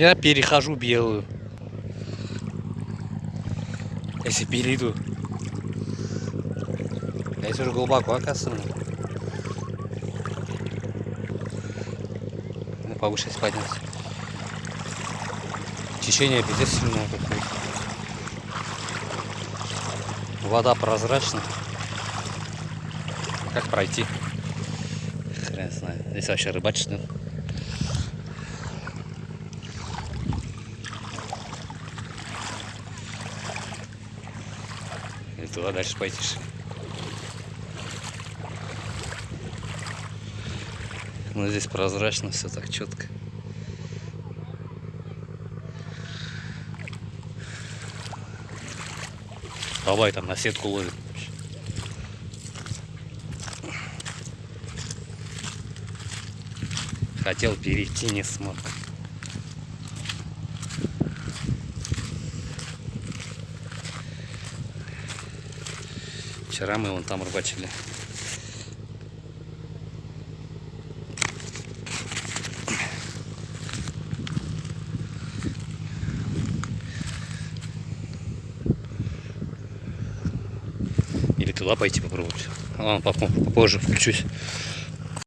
Я перехожу белую. Если перейду. Здесь уже глубоко, оказывается. Ну, повыше подняться. Течение пиздец сильное какое Вода прозрачная. Как пройти? Хрен знает. Здесь вообще рыбачить. И туда дальше что ли? Ну здесь прозрачно, все так четко. Бабай там на сетку ловит. Хотел перейти, не смог. Вчера мы вон там рыбачили. Или туда пойти попробовать. Ладно, попозже включусь.